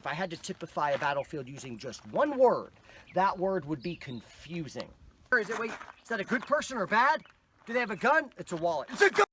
If I had to typify a battlefield using just one word, that word would be confusing. Is it, wait, is that a good person or bad? Do they have a gun? It's a wallet. It's a gun!